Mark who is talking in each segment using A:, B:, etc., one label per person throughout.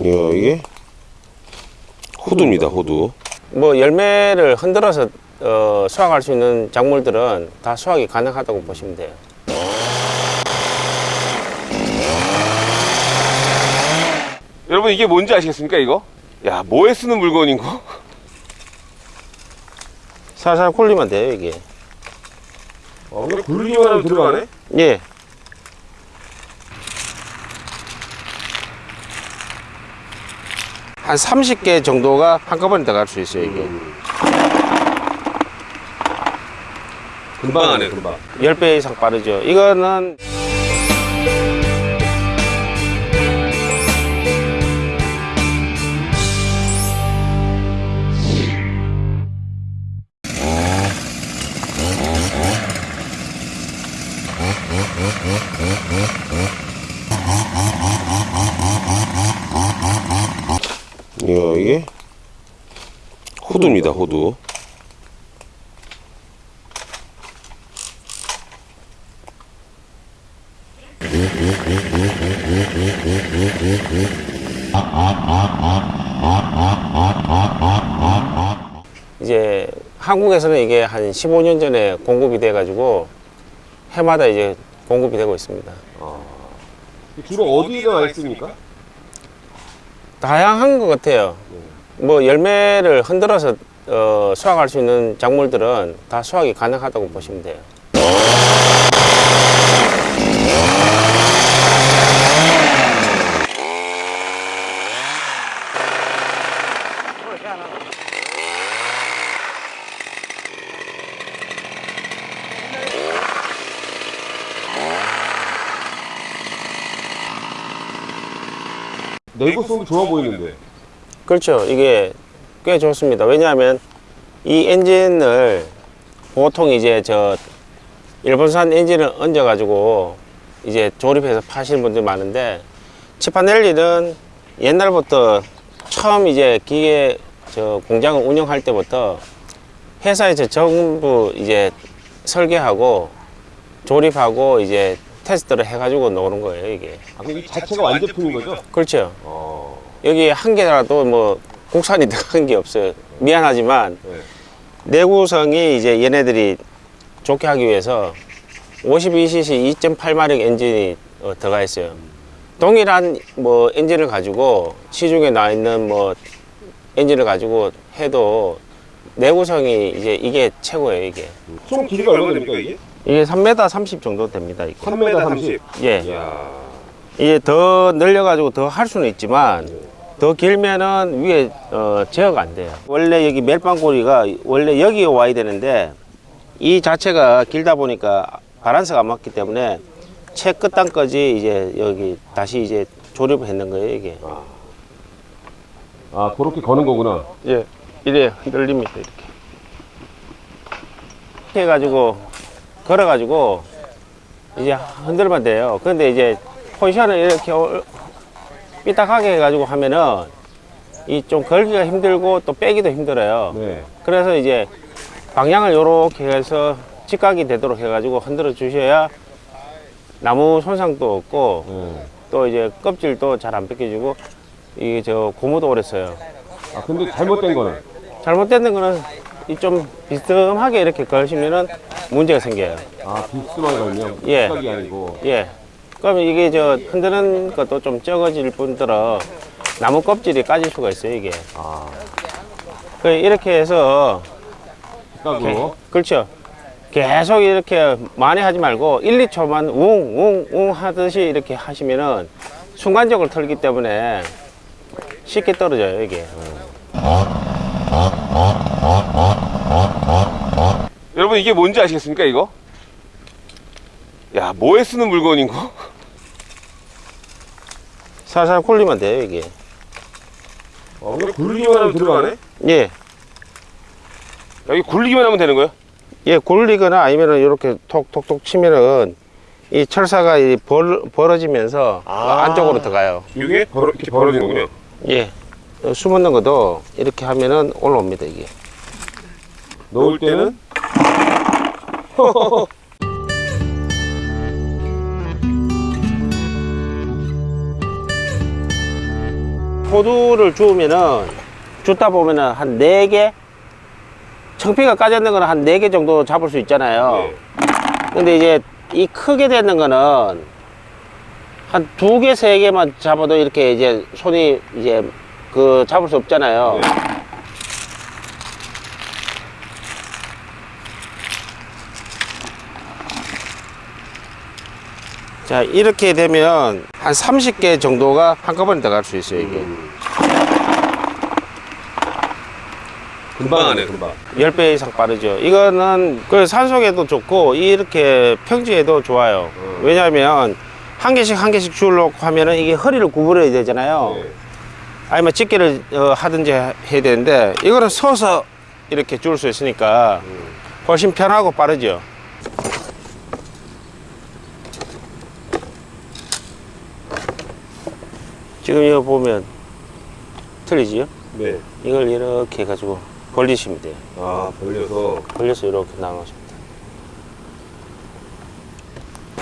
A: 이야, 이게 호두입니다, 호두.
B: 뭐 열매를 흔들어서 어, 수확할 수 있는 작물들은 다 수확이 가능하다고 보시면 돼요.
A: 여러분 이게 뭔지 아시겠습니까, 이거? 야, 뭐에 쓰는 물건인 거?
B: 살살 굴리면 돼요, 이게.
A: 어, 굴리기만 하면 들어가네?
B: 예. 한 30개 정도가 한꺼번에 들어갈 수 있어요, 이게.
A: 금방 하네, 금방.
B: 10배 이상 빠르죠. 이거는
A: 이게 호두입니다, 호두.
B: 이제 한국에서는 이게 한 15년 전에 공급이 돼 가지고 해마다 이제 공급이 되고 있습니다.
A: 주로 어디가 와 있습니까?
B: 다양한 것 같아요. 뭐 열매를 흔들어서 어, 수확할 수 있는 작물들은 다 수확이 가능하다고 보시면 돼요.
A: 내구 성도 좋아 보이는데.
B: 그렇죠. 이게 꽤 좋습니다. 왜냐하면 이 엔진을 보통 이제 저 일본산 엔진을 얹어 가지고 이제 조립해서 파시는 분들이 많은데 치파넬리는 옛날부터 처음 이제 기계 저 공장을 운영할 때부터 회사에서 전부 이제 설계하고 조립하고 이제 테스트를 해가지고 놓는 거예요 이게
A: 아, 그럼 이 자체가 완제품인 거죠?
B: 그렇죠
A: 어.
B: 여기 한 개라도 뭐 국산이 들어간 게 없어요. 미안하지만
A: 네.
B: 내구성이 이제 얘네들이 좋게 하기 위해서 52cc 2.8마력 엔진이 어, 들어가 있어요. 동일한 뭐 엔진을 가지고 시중에 나와 있는 뭐 엔진을 가지고 해도 내구성이 이제 이게 최고예요 이게.
A: 총 길이가 얼마 됩니까, 이게?
B: 이게 3m 30 정도 됩니다. 이게.
A: 3m 30.
B: 예.
A: 이야.
B: 이게 더 늘려가지고 더 할 수는 있지만 더 길면은 위에 어, 제어가 안 돼요. 원래 여기 멜빵고리가 원래 여기에 와야 되는데 이 자체가 길다 보니까 바란스가 안 맞기 때문에 채 끝단까지 이제 여기 다시 이제 조립을 했는 거예요 이게.
A: 아, 그렇게 거는 거구나.
B: 예, 이래 흔들립니다 이렇게. 이렇게 해가지고 걸어가지고 이제 흔들면 돼요. 근데 이제 포지션을 이렇게 올- 삐딱하게 해가지고 하면은 이 좀 걸기가 힘들고 또 빼기도 힘들어요.
A: 네.
B: 그래서 이제 방향을 요렇게 해서 직각이 되도록 해가지고 흔들어 주셔야 나무 손상도 없고
A: 네.
B: 또 이제 껍질도 잘 안 벗겨지고 이게 저 고무도 오래 써요.
A: 아, 근데 잘못된 거는?
B: 잘못된 거는 이 좀 비스듬하게 이렇게 걸시면은 문제가 생겨요.
A: 아, 빅스만 걸면
B: 예.
A: 빅각이 아니고.
B: 예. 그러면 이게 저 흔드는 것도 좀 적어질 뿐더러 나무 껍질이 까질 수가 있어요, 이게.
A: 아,
B: 그 이렇게 해서
A: 빅각으로.
B: 그렇죠. 계속 이렇게 많이 하지 말고 1, 2초만 웅, 웅, 웅 하듯이 이렇게 하시면은 순간적으로 털기 때문에 쉽게 떨어져요, 이게.
A: 여러분 이게 뭔지 아시겠습니까, 이거? 야, 뭐에 쓰는 물건인 거?
B: 살살 굴리면 돼요, 이게.
A: 어, 굴리기만 하면 들어가네?
B: 예.
A: 여기 굴리기만 하면 되는 거예요?
B: 예, 굴리거나 아니면은 이렇게 톡톡톡 치면은 이 철사가 이 벌, 벌어지면서
A: 아.
B: 안쪽으로 들어가요.
A: 이게 벌어, 이렇게 벌어지는군요.
B: 예. 어, 숨었는 것도 이렇게 하면은 올라옵니다, 이게.
A: 넣을 때는
B: 호두를 주우면은 줍다 보면은 한 네 개 청피가 까졌는 거는 한 네 개 정도 잡을 수 있잖아요. 근데 이제 이 크게 되는 거는 한 두 개, 세 개만 잡아도 이렇게 이제 손이 이제 그 잡을 수 없잖아요. 자, 이렇게 되면 한 30개 정도가 한꺼번에 들어갈 수 있어요, 이게.
A: 금방 하네, 금방.
B: 10배 이상 빠르죠. 이거는 그 산속에도 좋고 이렇게 평지에도 좋아요. 왜냐하면 한 개씩 한 개씩 줄놓고 하면은 이게 허리를 구부려야 되잖아요.
A: 네.
B: 아니면 집게를 어, 하든지 해야 되는데 이거는 서서 이렇게 줄수 있으니까 훨씬 편하고 빠르죠. 지금 이거 보면 틀리지요?
A: 네.
B: 이걸 이렇게 해가지고 벌리시면 돼요.
A: 아, 벌려서.
B: 벌려서 이렇게 나눠줍니다.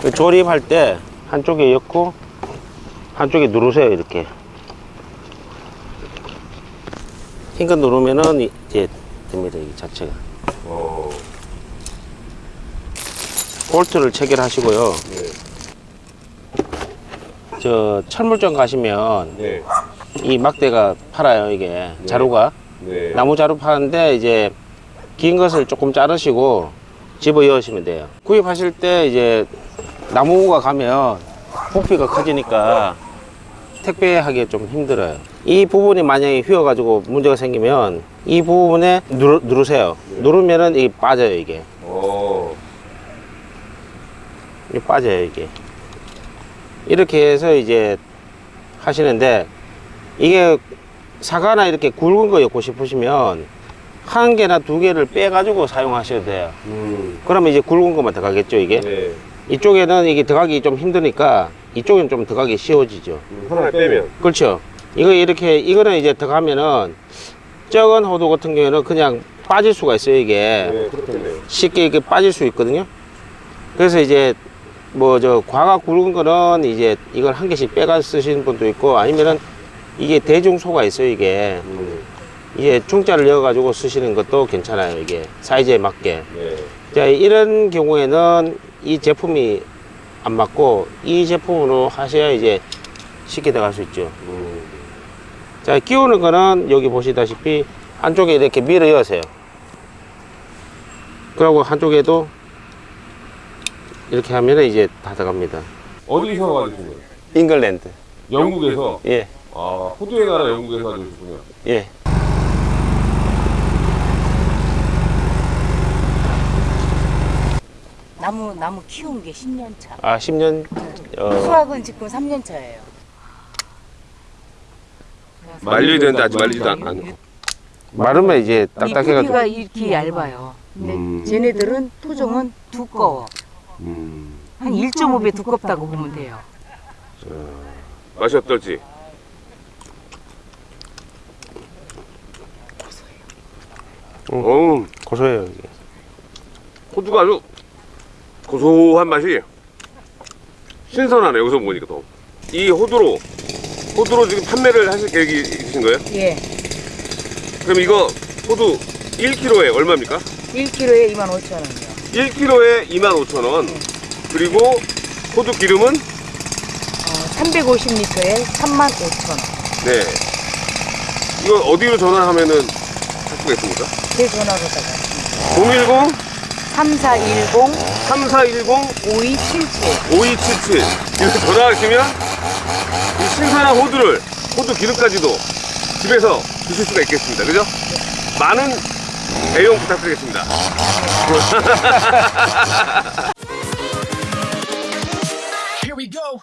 B: 그 조립할 때 한쪽에 엮고 한쪽에 누르세요 이렇게. 힘껏 누르면은 이제 됩니다 이 자체가.
A: 어.
B: 볼트를 체결하시고요.
A: 네.
B: 저 철물점 가시면
A: 네.
B: 이 막대가 팔아요 이게 자루가
A: 네.
B: 나무 자루 파는데 이제 긴 것을 조금 자르시고 집어 넣으시면 돼요. 구입하실 때 이제 나무가 가면 부피가 커지니까 택배하기 좀 힘들어요. 이 부분이 만약에 휘어 가지고 문제가 생기면 이 부분에 누르, 누르세요. 누르면은 이게 빠져요 이게.
A: 어.
B: 이게 빠져요 이게. 이렇게 해서 이제 하시는데 이게 사과나 이렇게 굵은 거 엮고 싶으시면 한 개나 두 개를 빼 가지고 사용하셔도 돼요.
A: 음.
B: 그러면 이제 굵은 것만 들어가겠죠 이게.
A: 네.
B: 이쪽에는 이게 들어가기 좀 힘드니까 이쪽은 좀 들어가기 쉬워지죠.
A: 음, 하나 빼면.
B: 그렇죠. 이거 이렇게 이거는 이제 들어가면은 적은 호두 같은 경우에는 그냥 빠질 수가 있어요 이게
A: 네.
B: 쉽게 이게 빠질 수 있거든요. 그래서 이제 뭐저 과가 굵은 거는 이제 이걸 한 개씩 빼가 쓰시는 분도 있고 아니면은 이게 대중소가 있어요 이게
A: 음.
B: 이게 중자를 넣어 가지고 쓰시는 것도 괜찮아요 이게 사이즈에 맞게.
A: 네.
B: 자 이런 경우에는 이 제품이 안 맞고 이 제품으로 하셔야 이제 쉽게 들어갈 수 있죠.
A: 음.
B: 자 끼우는 거는 여기 보시다시피 한쪽에 이렇게 밀어 여세요. 그리고 한쪽에도 이렇게 하면 이제 다 들어갑니다.
A: 어디서 가지신 거예요?
B: 잉글랜드.
A: 영국에서.
B: 예,
A: 아, 호두에 가나 영국에서 가지셨군요.
B: 예.
C: 나무 나무 키운 게 10년 차.
B: 아 10년 어,
C: 수확은 지금 3년 차예요.
A: 말려야 되는데 아직 말리지도 않, 않고.
B: 마르면 이제
C: 이
B: 딱딱해가지고
C: 부피가 이렇게 얇아요. 근데
A: 음.
C: 쟤네들은 토종은 두꺼워.
A: 음.
C: 한 1.5배 두껍다고 보면 돼요.
A: 맛이 어떨지. 어,
B: 고소해요 이게.
A: 호두가 아주 고소한 맛이 신선하네 여기서 보니까 더. 이 호두로 호두로 지금 판매를 하실 계획이 있으신 거예요?
C: 예.
A: 그럼 이거 호두 1kg에 얼마입니까?
C: 1kg에 25,000원이요.
A: 1kg에 25,000원. 그리고 호두 기름은
C: 어, 350리터에 35,000원.
A: 네. 이거 어디로 전화하면은 할 수가 있습니까?
C: 제 전화로다가
A: 010
C: 3410
A: 3410
C: 5277
A: 5277 이렇게 전화하시면 이 신선한 호두를 호두 기름까지도 집에서 드실 수가 있겠습니다. 그죠? 많은 애용 부탁드리겠습니다
D: Here we go.